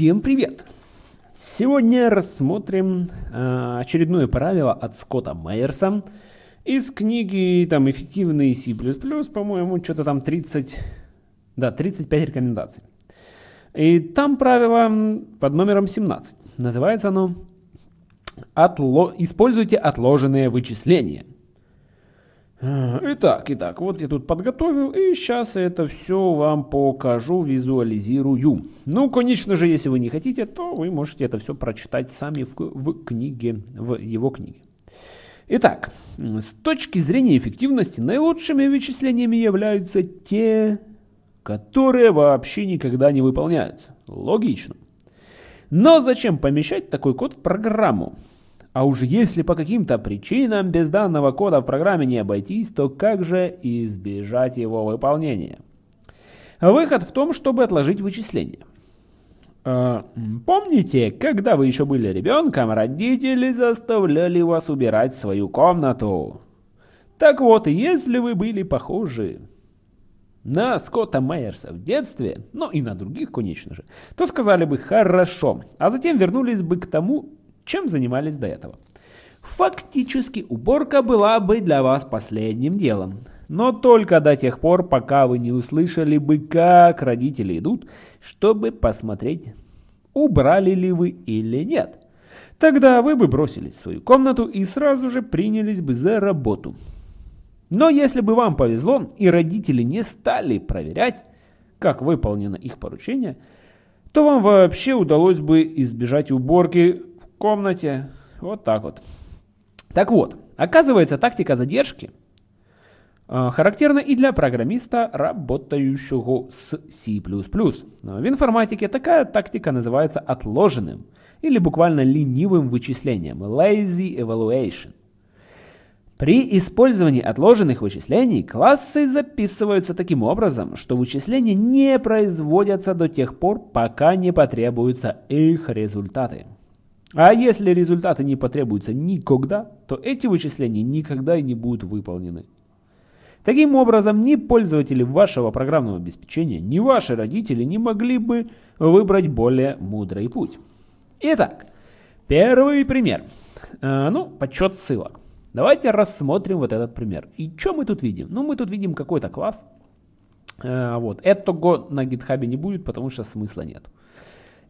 Всем привет! Сегодня рассмотрим э, очередное правило от Скотта Майерса из книги там «Эффективный C++», по-моему, что-то там 30, да, 35 рекомендаций. И там правило под номером 17. Называется оно Отло... «Используйте отложенные вычисления». Итак, итак, вот я тут подготовил, и сейчас это все вам покажу, визуализирую. Ну, конечно же, если вы не хотите, то вы можете это все прочитать сами в, в книге, в его книге. Итак, с точки зрения эффективности, наилучшими вычислениями являются те, которые вообще никогда не выполняются. Логично. Но зачем помещать такой код в программу? А уж если по каким-то причинам без данного кода в программе не обойтись, то как же избежать его выполнения? Выход в том, чтобы отложить вычисление. А, помните, когда вы еще были ребенком, родители заставляли вас убирать свою комнату? Так вот, если вы были похожи на Скотта Майерса в детстве, ну и на других, конечно же, то сказали бы «хорошо», а затем вернулись бы к тому, чем занимались до этого. Фактически уборка была бы для вас последним делом. Но только до тех пор, пока вы не услышали бы, как родители идут, чтобы посмотреть, убрали ли вы или нет. Тогда вы бы бросились в свою комнату и сразу же принялись бы за работу. Но если бы вам повезло и родители не стали проверять, как выполнено их поручение, то вам вообще удалось бы избежать уборки комнате. Вот так вот. Так вот, оказывается, тактика задержки э, характерна и для программиста, работающего с C++. В информатике такая тактика называется отложенным или буквально ленивым вычислением, lazy evaluation. При использовании отложенных вычислений классы записываются таким образом, что вычисления не производятся до тех пор, пока не потребуются их результаты. А если результаты не потребуются никогда, то эти вычисления никогда и не будут выполнены. Таким образом, ни пользователи вашего программного обеспечения, ни ваши родители не могли бы выбрать более мудрый путь. Итак, первый пример. Э, ну, подсчет ссылок. Давайте рассмотрим вот этот пример. И что мы тут видим? Ну, мы тут видим какой-то класс. Э, вот. Этого на гитхабе не будет, потому что смысла нет.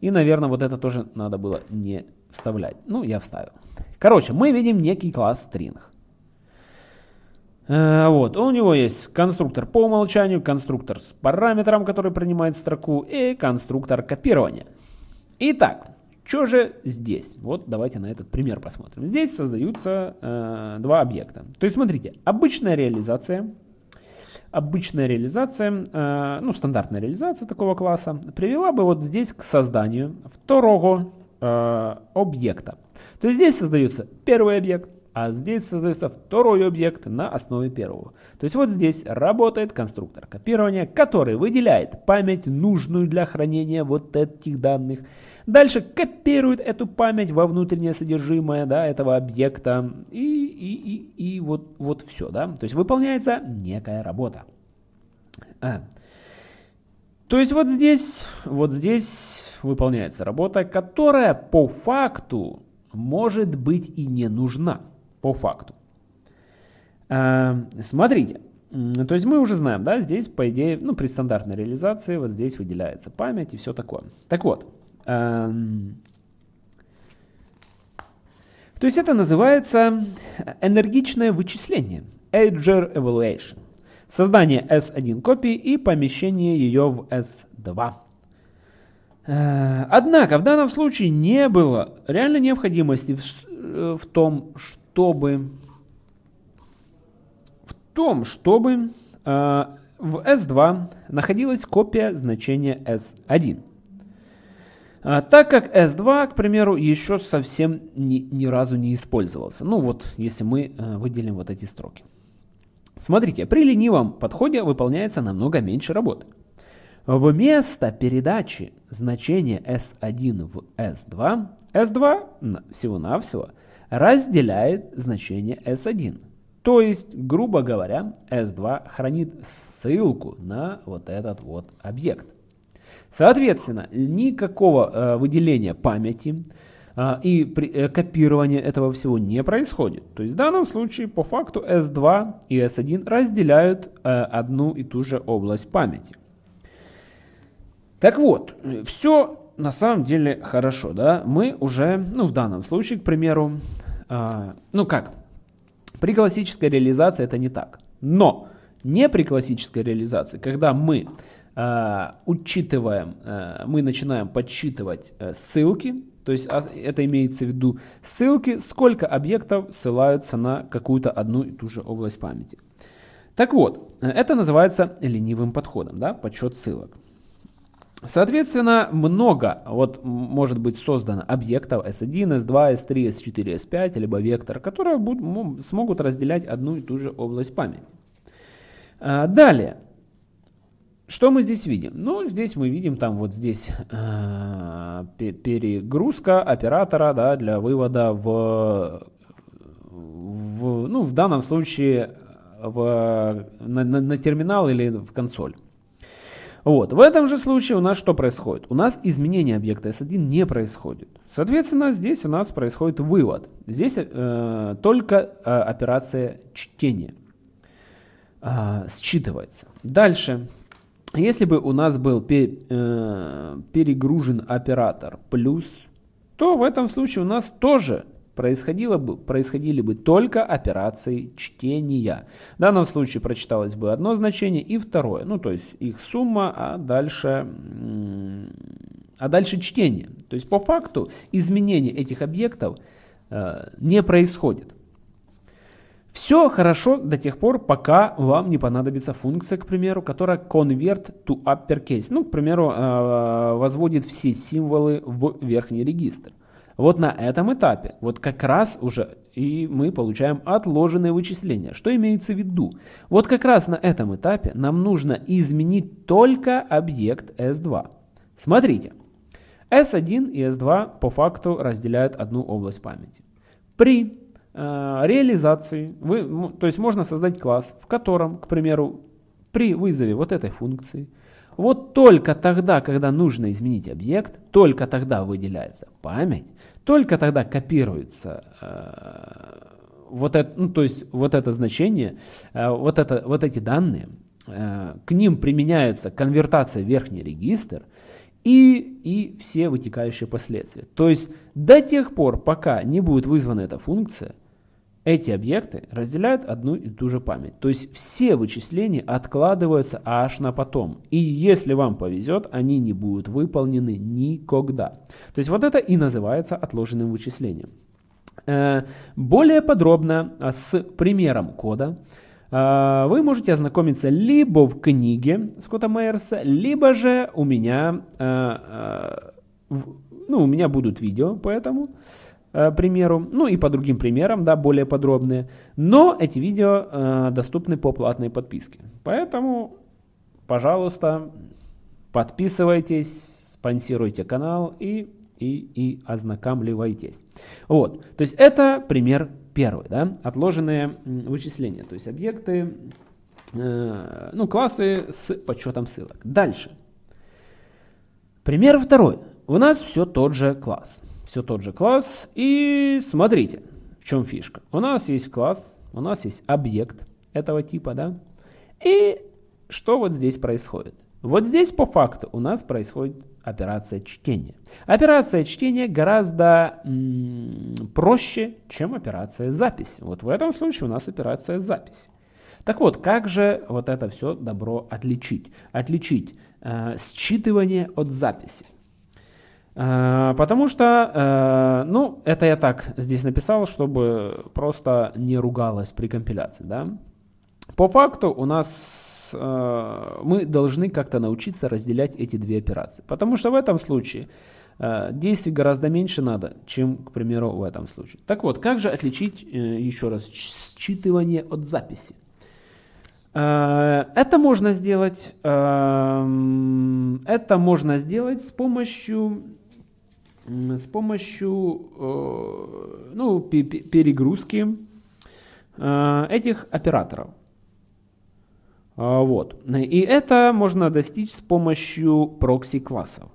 И, наверное, вот это тоже надо было не вставлять. Ну, я вставил. Короче, мы видим некий класс string. Э, вот, у него есть конструктор по умолчанию, конструктор с параметром, который принимает строку, и конструктор копирования. Итак, что же здесь? Вот давайте на этот пример посмотрим. Здесь создаются э, два объекта. То есть смотрите, обычная реализация обычная реализация, э, ну, стандартная реализация такого класса привела бы вот здесь к созданию второго э, объекта. То есть здесь создается первый объект, а здесь создается второй объект на основе первого. То есть вот здесь работает конструктор копирования, который выделяет память, нужную для хранения вот этих данных, Дальше копирует эту память во внутреннее содержимое да, этого объекта. И, и, и, и вот, вот все. Да? То есть выполняется некая работа. А. То есть вот здесь, вот здесь выполняется работа, которая по факту может быть и не нужна. По факту. А, смотрите. То есть мы уже знаем, да, здесь, по идее, ну, при стандартной реализации, вот здесь выделяется память и все такое. Так вот, Эм, то есть это называется энергичное вычисление, Edger Evaluation. Создание S1 копии и помещение ее в S2. Э, однако в данном случае не было реальной необходимости в, э, в том, чтобы в том, чтобы э, в S2 находилась копия значения S1. А, так как S2, к примеру, еще совсем ни, ни разу не использовался. Ну вот, если мы э, выделим вот эти строки. Смотрите, при ленивом подходе выполняется намного меньше работы. Вместо передачи значения S1 в S2, S2 всего-навсего разделяет значение S1. То есть, грубо говоря, S2 хранит ссылку на вот этот вот объект. Соответственно, никакого выделения памяти, и копирования этого всего не происходит. То есть в данном случае по факту S2 и S1 разделяют одну и ту же область памяти. Так вот, все на самом деле хорошо, да? Мы уже, ну в данном случае, к примеру, ну как, при классической реализации это не так. Но не при классической реализации, когда мы э, учитываем, э, мы начинаем подсчитывать э, ссылки, то есть это имеется в виду ссылки, сколько объектов ссылаются на какую-то одну и ту же область памяти. Так вот, это называется ленивым подходом, да, подсчет ссылок. Соответственно, много вот может быть создано объектов S1, S2, S3, S4, S5, либо вектор, которые будут, смогут разделять одну и ту же область памяти. А, далее, что мы здесь видим? Ну, здесь мы видим там вот здесь э, перегрузка оператора да, для вывода в, в, ну, в данном случае в, на, на, на терминал или в консоль. Вот. В этом же случае у нас что происходит? У нас изменение объекта S1 не происходит. Соответственно, здесь у нас происходит вывод. Здесь э, только э, операция чтения э, считывается. Дальше. Если бы у нас был пер, э, перегружен оператор плюс, то в этом случае у нас тоже происходило бы, происходили бы только операции чтения. В данном случае прочиталось бы одно значение и второе. Ну, то есть их сумма, а дальше, а дальше чтение. То есть по факту изменение этих объектов э, не происходит. Все хорошо до тех пор, пока вам не понадобится функция, к примеру, которая convert to uppercase. Ну, к примеру, э, возводит все символы в верхний регистр. Вот на этом этапе, вот как раз уже и мы получаем отложенные вычисления. Что имеется в виду? Вот как раз на этом этапе нам нужно изменить только объект S2. Смотрите, S1 и S2 по факту разделяют одну область памяти. При э, реализации, вы, то есть можно создать класс, в котором, к примеру, при вызове вот этой функции, вот только тогда, когда нужно изменить объект, только тогда выделяется память, только тогда копируется э, вот это, ну, то есть вот это значение, э, вот, это, вот эти данные, э, к ним применяется конвертация в верхний регистр и, и все вытекающие последствия. То есть до тех пор, пока не будет вызвана эта функция, эти объекты разделяют одну и ту же память. То есть все вычисления откладываются аж на потом. И если вам повезет, они не будут выполнены никогда. То есть вот это и называется отложенным вычислением. Э, более подробно а, с примером кода э, вы можете ознакомиться либо в книге Скотта Мейерса, либо же у меня, э, ну, у меня будут видео по этому. Э, примеру, ну и по другим примерам, да, более подробные. Но эти видео э, доступны по платной подписке. Поэтому, пожалуйста, подписывайтесь, спонсируйте канал и, и, и ознакомливайтесь. Вот, то есть это пример первый, да, отложенные вычисления, то есть объекты, э, ну, классы с подсчетом ссылок. Дальше. Пример второй. У нас все тот же класс все тот же класс. И смотрите, в чем фишка. У нас есть класс, у нас есть объект этого типа, да. И что вот здесь происходит? Вот здесь по факту у нас происходит операция чтения. Операция чтения гораздо проще, чем операция записи. Вот в этом случае у нас операция записи. Так вот, как же вот это все добро отличить? Отличить э, считывание от записи. Э, потому что, э, ну, это я так здесь написал, чтобы просто не ругалось при компиляции, да. По факту у нас э, мы должны как-то научиться разделять эти две операции. Потому что в этом случае действий гораздо меньше надо, чем, к примеру, в этом случае. Так вот, как же отличить, еще раз, считывание от записи? Это можно сделать, это можно сделать с помощью с помощью э, ну, перегрузки э, этих операторов. А, вот. И это можно достичь с помощью прокси-классов.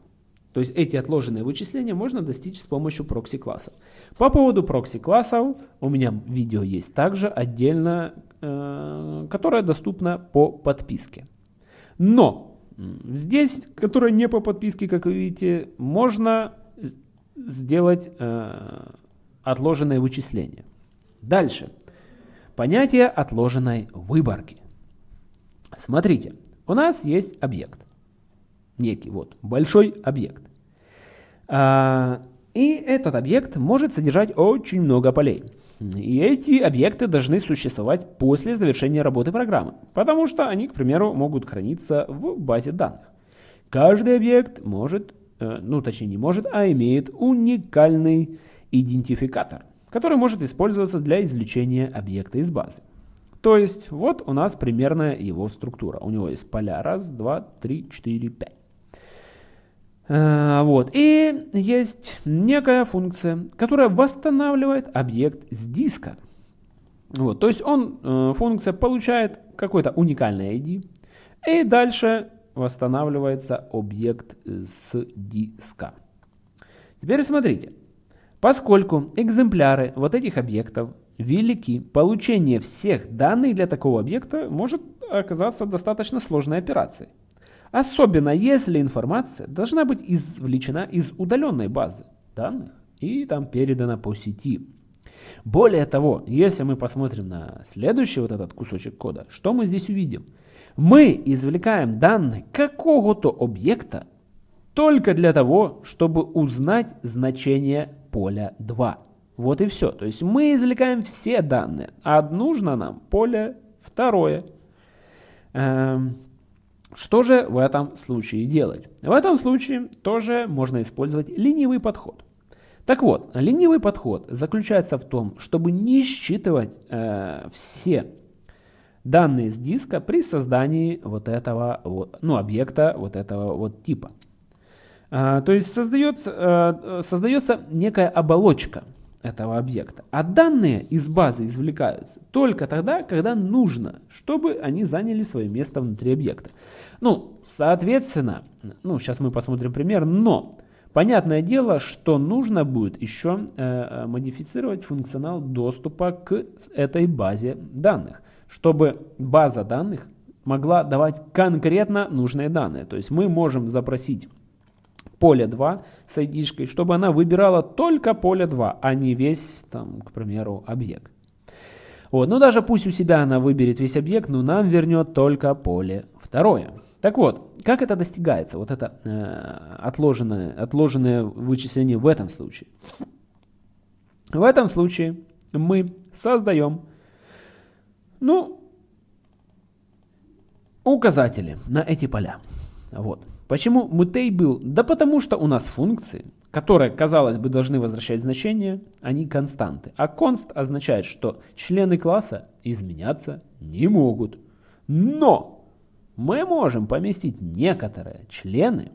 То есть эти отложенные вычисления можно достичь с помощью прокси-классов. По поводу прокси-классов у меня видео есть также отдельно, э, которое доступно по подписке. Но здесь, которое не по подписке, как вы видите, можно сделать э, отложенное вычисление. Дальше. Понятие отложенной выборки. Смотрите, у нас есть объект. Некий вот большой объект. А, и этот объект может содержать очень много полей. И эти объекты должны существовать после завершения работы программы, потому что они, к примеру, могут храниться в базе данных. Каждый объект может, ну точнее не может, а имеет уникальный идентификатор, который может использоваться для извлечения объекта из базы. То есть вот у нас примерная его структура. У него есть поля 1, 2, 3, 4, 5. Вот. И есть некая функция, которая восстанавливает объект с диска. Вот. То есть он, э, функция получает какой-то уникальный ID. И дальше восстанавливается объект с диска. Теперь смотрите. Поскольку экземпляры вот этих объектов велики, получение всех данных для такого объекта может оказаться достаточно сложной операцией. Особенно если информация должна быть извлечена из удаленной базы данных и там передана по сети. Более того, если мы посмотрим на следующий вот этот кусочек кода, что мы здесь увидим? Мы извлекаем данные какого-то объекта только для того, чтобы узнать значение поля 2. Вот и все. То есть мы извлекаем все данные, а нужно нам поле второе. Эм, что же в этом случае делать? В этом случае тоже можно использовать ленивый подход. Так вот, ленивый подход заключается в том, чтобы не считывать э, все данные с диска при создании вот этого вот, ну, объекта вот этого вот типа. Э, то есть создается, э, создается некая оболочка этого объекта. А данные из базы извлекаются только тогда, когда нужно, чтобы они заняли свое место внутри объекта. Ну, соответственно, ну, сейчас мы посмотрим пример, но понятное дело, что нужно будет еще э, модифицировать функционал доступа к этой базе данных, чтобы база данных могла давать конкретно нужные данные. То есть мы можем запросить поле 2 с ID, чтобы она выбирала только поле 2, а не весь, там, к примеру, объект. Вот, ну даже пусть у себя она выберет весь объект, но нам вернет только поле второе. Так вот, как это достигается, вот это э, отложенное, отложенное вычисление в этом случае? В этом случае мы создаем, ну, указатели на эти поля. Вот. Почему mutable? Да потому что у нас функции, которые, казалось бы, должны возвращать значение, они константы. А const означает, что члены класса изменяться не могут. Но мы можем поместить некоторые члены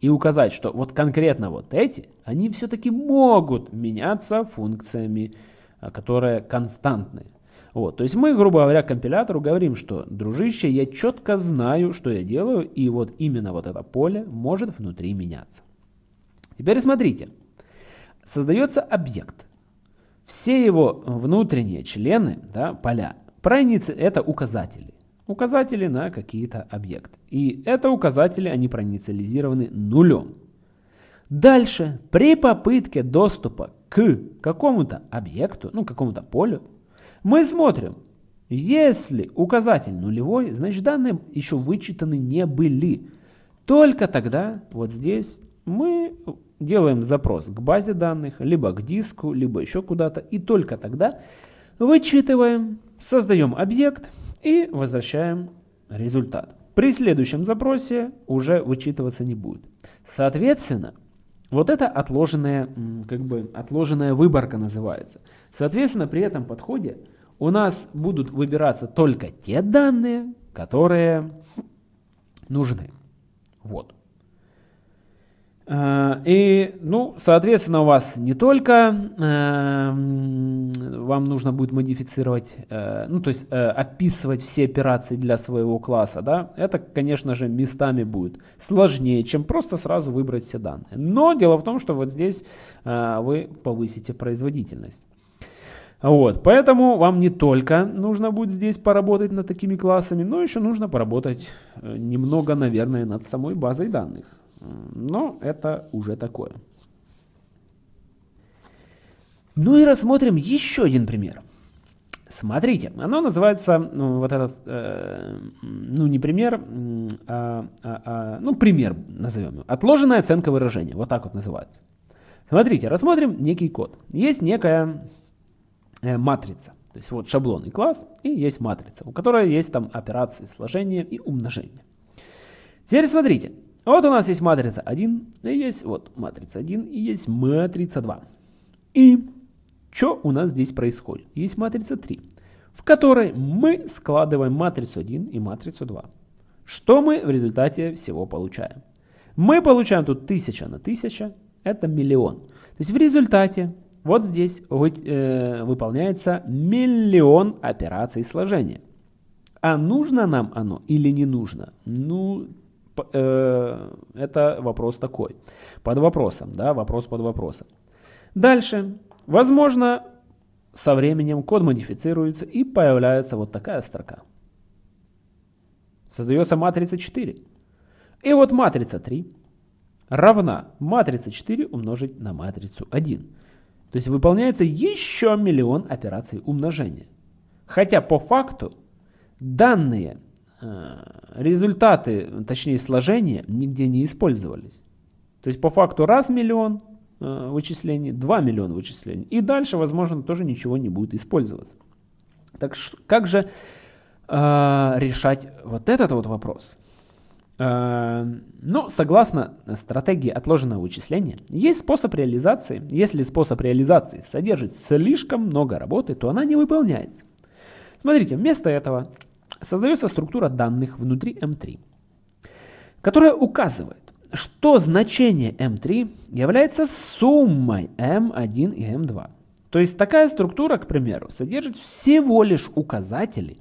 и указать, что вот конкретно вот эти, они все-таки могут меняться функциями, а, которые константные. Вот, то есть мы, грубо говоря, компилятору говорим, что, дружище, я четко знаю, что я делаю, и вот именно вот это поле может внутри меняться. Теперь смотрите, создается объект. Все его внутренние члены, да, поля, проницы это указатели. Указатели на какие-то объекты. И это указатели, они проинициализированы нулем. Дальше, при попытке доступа к какому-то объекту, ну какому-то полю, мы смотрим, если указатель нулевой, значит данные еще вычитаны не были. Только тогда вот здесь мы делаем запрос к базе данных, либо к диску, либо еще куда-то. И только тогда вычитываем, создаем объект и возвращаем результат. При следующем запросе уже вычитываться не будет. Соответственно, вот это отложенная, как бы, отложенная выборка называется. Соответственно, при этом подходе у нас будут выбираться только те данные, которые нужны. Вот. А, И, ну, соответственно, у вас не только эм, вам нужно будет модифицировать, э, ну, то есть э, описывать все операции для своего класса, да, это, конечно же, местами будет сложнее, чем просто сразу выбрать все данные. Но дело в том, что вот здесь э, вы повысите производительность. Вот, поэтому вам не только нужно будет здесь поработать над такими классами, но еще нужно поработать немного, наверное, над самой базой данных. Но это уже такое. Ну и рассмотрим еще один пример. Смотрите, оно называется, ну, вот этот, э, ну не пример, а, а, а, ну пример назовем. Отложенная оценка выражения, вот так вот называется. Смотрите, рассмотрим некий код. Есть некая э, матрица, то есть вот шаблонный класс и есть матрица, у которой есть там операции сложения и умножения. Теперь смотрите, вот у нас есть матрица 1, и есть вот матрица 1, и есть матрица 2. И что у нас здесь происходит? Есть матрица 3, в которой мы складываем матрицу 1 и матрицу 2. Что мы в результате всего получаем? Мы получаем тут 1000 на 1000, это миллион. То есть в результате вот здесь вы, э, выполняется миллион операций сложения. А нужно нам оно или не нужно? Ну, Э, это вопрос такой. Под вопросом, да, вопрос под вопросом. Дальше. Возможно, со временем код модифицируется и появляется вот такая строка. Создается матрица 4. И вот матрица 3 равна матрица 4 умножить на матрицу 1. То есть выполняется еще миллион операций умножения. Хотя по факту данные Э, результаты, точнее сложения, нигде не использовались. То есть по факту раз миллион э, вычислений, 2 миллиона вычислений. И дальше, возможно, тоже ничего не будет использоваться. Так как же э, решать вот этот вот вопрос? Э, ну, согласно стратегии отложенного вычисления, есть способ реализации. Если способ реализации содержит слишком много работы, то она не выполняется. Смотрите, вместо этого создается структура данных внутри M3, которая указывает, что значение M3 является суммой M1 и M2. То есть такая структура, к примеру, содержит всего лишь указатели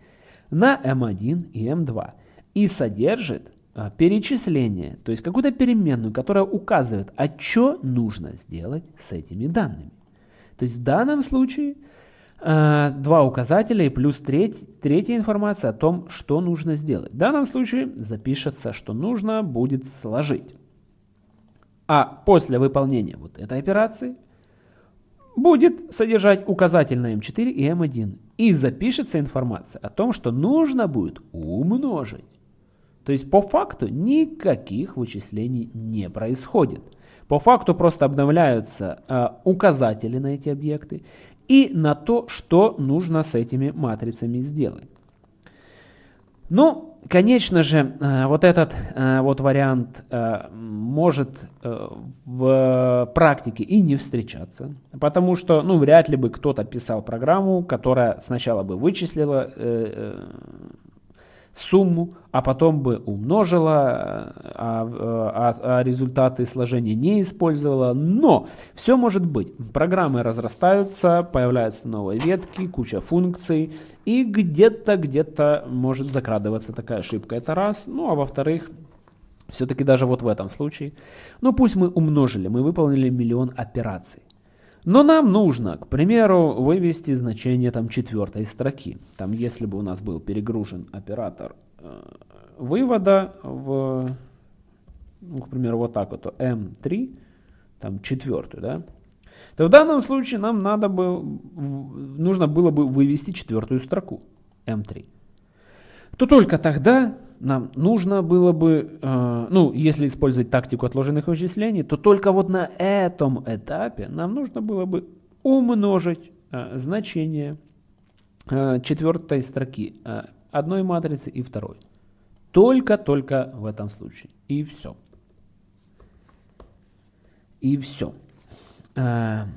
на M1 и M2 и содержит перечисление, то есть какую-то переменную, которая указывает, а что нужно сделать с этими данными. То есть в данном случае Э, два указателя и плюс треть, третья информация о том, что нужно сделать. В данном случае запишется, что нужно будет сложить. А после выполнения вот этой операции будет содержать указатель на М4 и М1. И запишется информация о том, что нужно будет умножить. То есть по факту никаких вычислений не происходит. По факту просто обновляются э, указатели на эти объекты и на то, что нужно с этими матрицами сделать. Ну, конечно же, э, вот этот э, вот вариант э, может в практике и не встречаться, потому что, ну, вряд ли бы кто-то писал программу, которая сначала бы вычислила сумму, а потом бы умножила, а, а, а результаты сложения не использовала. Но все может быть. Программы разрастаются, появляются новые ветки, куча функций, и где-то, где-то может закрадываться такая ошибка. Это раз. Ну, а во-вторых, все-таки даже вот в этом случае, ну пусть мы умножили, мы выполнили миллион операций. Но нам нужно, к примеру, вывести значение там четвертой строки. Там, если бы у нас был перегружен оператор э, вывода в, ну, к примеру, вот так вот, M3, там четвертую, да, то в данном случае нам надо бы, нужно было бы вывести четвертую строку M3. То только тогда нам нужно было бы, э, ну, если использовать тактику отложенных вычислений, то только вот на этом этапе нам нужно было бы умножить э, значение э, четвертой строки э, одной матрицы и второй. Только-только в этом случае. И все. И все. Э,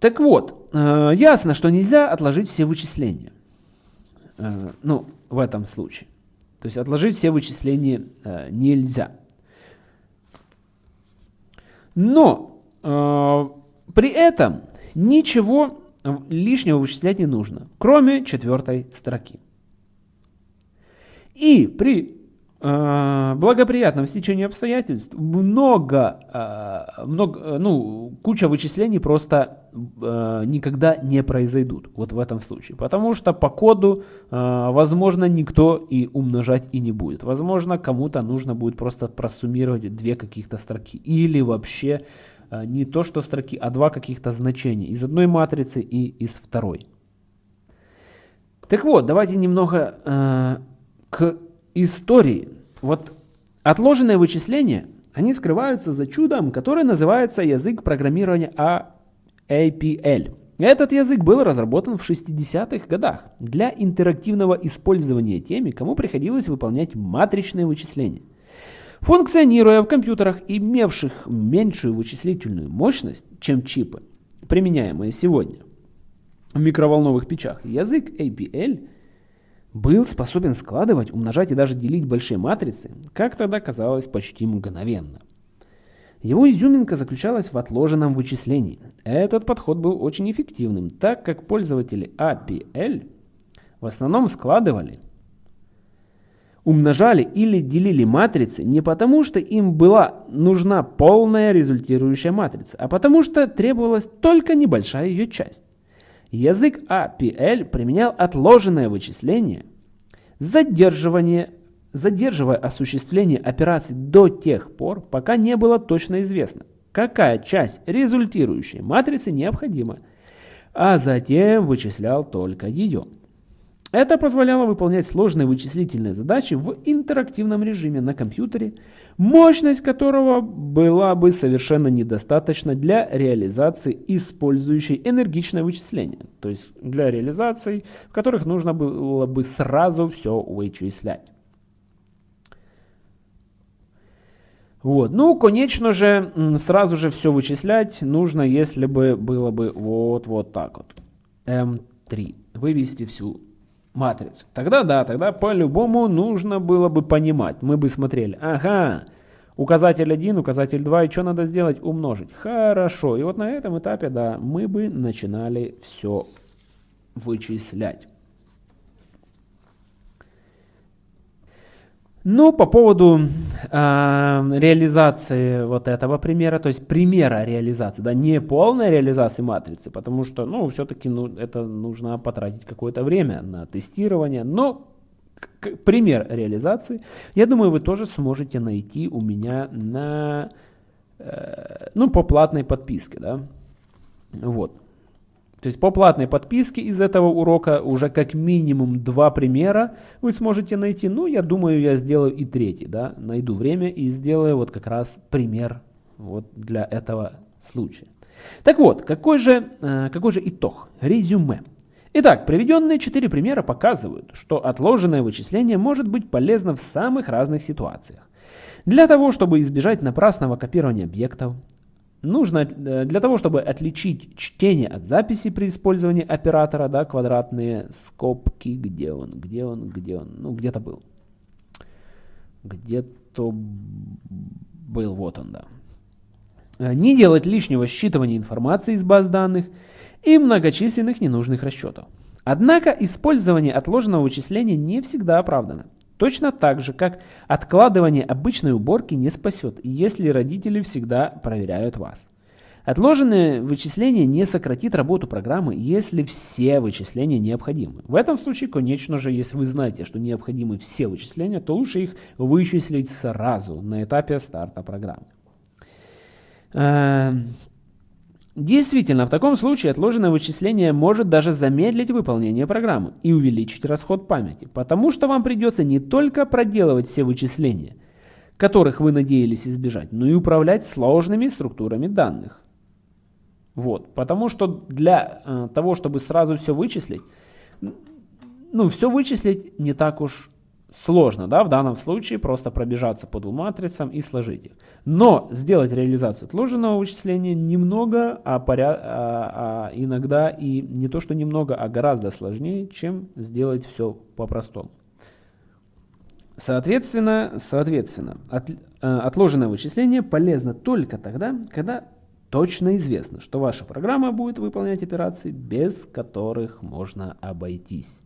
так вот, э, ясно, что нельзя отложить все вычисления. Э, ну, в этом случае. То есть отложить все вычисления э, нельзя. Но э, при этом ничего лишнего вычислять не нужно, кроме четвертой строки. И при благоприятном стечении обстоятельств много, э, много, ну, куча вычислений просто э, никогда не произойдут вот в этом случае. Потому что по коду, э, возможно, никто и умножать и не будет. Возможно, кому-то нужно будет просто просуммировать две каких-то строки. Или вообще э, не то, что строки, а два каких-то значения из одной матрицы и из второй. Так вот, давайте немного э, к истории. Вот отложенные вычисления, они скрываются за чудом, которое называется язык программирования APL. Этот язык был разработан в 60-х годах для интерактивного использования теми, кому приходилось выполнять матричные вычисления. Функционируя в компьютерах, имевших меньшую вычислительную мощность, чем чипы, применяемые сегодня в микроволновых печах, язык APL был способен складывать, умножать и даже делить большие матрицы, как тогда казалось почти мгновенно. Его изюминка заключалась в отложенном вычислении. Этот подход был очень эффективным, так как пользователи APL в основном складывали, умножали или делили матрицы не потому, что им была нужна полная результирующая матрица, а потому что требовалась только небольшая ее часть. Язык APL применял отложенное вычисление, задерживание, задерживая осуществление операций до тех пор, пока не было точно известно, какая часть результирующей матрицы необходима, а затем вычислял только ее. Это позволяло выполнять сложные вычислительные задачи в интерактивном режиме на компьютере, мощность которого была бы совершенно недостаточна для реализации использующей энергичное вычисление, то есть для реализаций, в которых нужно было бы сразу все вычислять. Вот. Ну, конечно же, сразу же все вычислять нужно, если бы было бы вот, вот так вот. М3. Вывести всю матрицу. Тогда да, тогда по-любому нужно было бы понимать. Мы бы смотрели, ага, указатель 1, указатель 2, и что надо сделать? Умножить. Хорошо. И вот на этом этапе, да, мы бы начинали все вычислять. Ну, по поводу э, реализации вот этого примера, то есть примера реализации, да, не полной реализации матрицы, потому что, ну, все-таки ну, это нужно потратить какое-то время на тестирование, но пример реализации, я думаю, вы тоже сможете найти у меня на, э, ну, по платной подписке, да, вот. То есть по платной подписке из этого урока уже как минимум два примера вы сможете найти. Ну, я думаю, я сделаю и третий, да, найду время и сделаю вот как раз пример вот для этого случая. Так вот, какой же, э, какой же итог? Резюме. Итак, приведенные четыре примера показывают, что отложенное вычисление может быть полезно в самых разных ситуациях. Для того, чтобы избежать напрасного копирования объектов, нужно э, для того, чтобы отличить чтение от записи при использовании оператора, да, квадратные скобки, где он, где он, где он, ну где-то был. Где-то был, вот он, да. Э, не делать лишнего считывания информации из баз данных и многочисленных ненужных расчетов. Однако использование отложенного вычисления не всегда оправдано. Точно так же, как откладывание обычной уборки не спасет, если родители всегда проверяют вас. Отложенное вычисление не сократит работу программы, если все вычисления необходимы. В этом случае, конечно же, если вы знаете, что необходимы все вычисления, то лучше их вычислить сразу на этапе старта программы. Действительно, в таком случае отложенное вычисление может даже замедлить выполнение программы и увеличить расход памяти, потому что вам придется не только проделывать все вычисления, которых вы надеялись избежать, но и управлять сложными структурами данных. Вот, потому что для э, того, чтобы сразу все вычислить, ну, все вычислить не так уж сложно, да, в данном случае просто пробежаться по двум матрицам и сложить их. Но сделать реализацию отложенного вычисления немного, а, поря... а, а иногда и не то что немного, а гораздо сложнее, чем сделать все по-простому. Соответственно, соответственно от, э, отложенное вычисление полезно только тогда, когда точно известно, что ваша программа будет выполнять операции, без которых можно обойтись.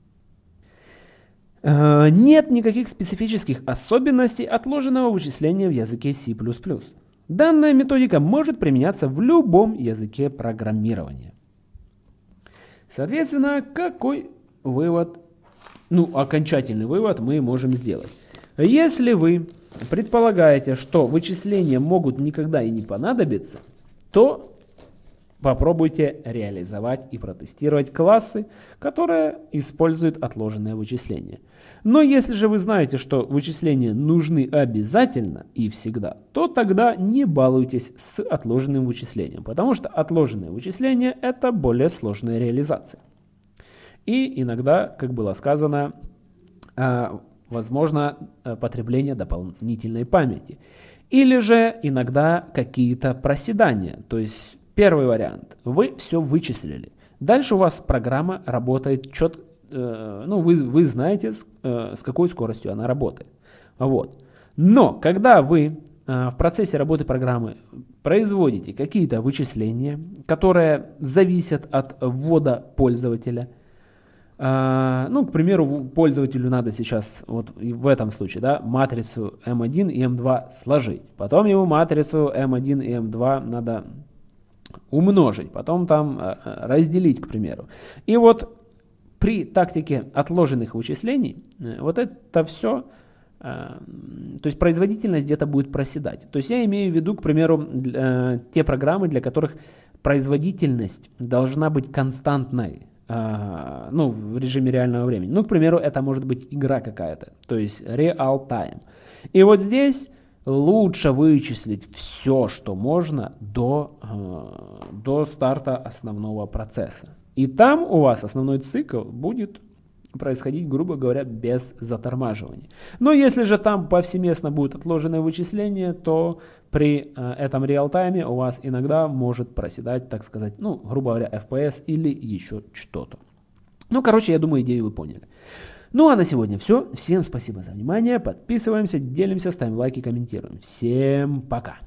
Э, нет никаких специфических особенностей отложенного вычисления в языке C++. Данная методика может применяться в любом языке программирования. Соответственно, какой вывод, ну, окончательный вывод мы можем сделать? Если вы предполагаете, что вычисления могут никогда и не понадобиться, то попробуйте реализовать и протестировать классы, которые используют отложенные вычисления. Но если же вы знаете, что вычисления нужны обязательно и всегда, то тогда не балуйтесь с отложенным вычислением, потому что отложенные вычисления это более сложная реализация. И иногда, как было сказано, а, возможно э, потребление дополнительной памяти. Или же иногда какие-то проседания. То есть первый вариант. Вы все вычислили. Дальше у вас программа работает четко Э, ну, вы, вы знаете, с, э, с какой скоростью она работает. Вот. Но когда вы э, в процессе работы программы производите какие-то вычисления, которые зависят от ввода пользователя, ну, к примеру, пользователю надо сейчас, вот в этом случае, да, матрицу M1 и M2 сложить. Потом ему матрицу M1 и M2 надо умножить, потом там разделить, к примеру. И вот при тактике отложенных вычислений э, вот это все, э, то есть производительность где-то будет проседать. То есть я имею в виду, к примеру, э, те программы, для которых производительность должна быть константной, ну, в режиме реального времени. Ну, к примеру, это может быть игра какая-то, то есть real time. И вот здесь лучше вычислить все, что можно до, до старта основного процесса. И там у вас основной цикл будет происходить, грубо говоря, без затормаживания. Но если же там повсеместно будет отложенное вычисление, то при э, этом реал-тайме у вас иногда может проседать, так сказать, ну, грубо говоря, FPS или еще что-то. Ну, короче, я думаю, идею вы поняли. Ну, а на сегодня все. Всем спасибо за внимание. Подписываемся, делимся, ставим лайки, комментируем. Всем пока.